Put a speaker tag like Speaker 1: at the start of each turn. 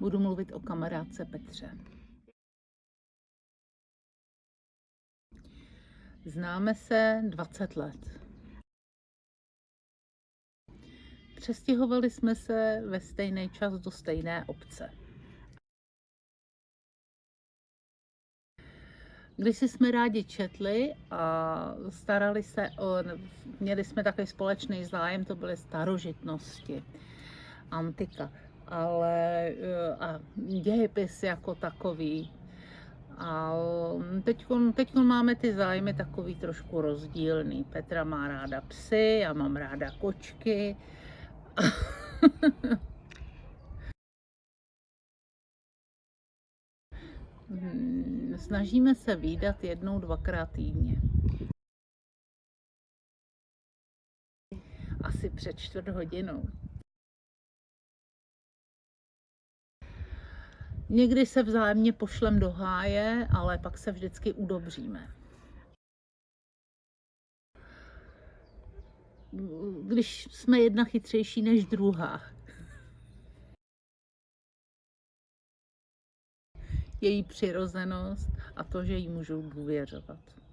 Speaker 1: Budu mluvit o kamarádce Petře. Známe se 20 let. Přestěhovali jsme se ve stejný čas do stejné obce. Když jsme rádi četli a starali se o, měli jsme takový společný zájem, to byly starožitnosti, antika, ale a dějepis jako takový. A teď, teď máme ty zájmy takový trošku rozdílný. Petra má ráda psy, já mám ráda kočky. Hmm, snažíme se výdat jednou, dvakrát týdně. Asi před čtvrt hodinou. Někdy se vzájemně pošlem do háje, ale pak se vždycky udobříme. Když jsme jedna chytřejší než druhá. Její přirozenost a to, že jí můžu důvěřovat.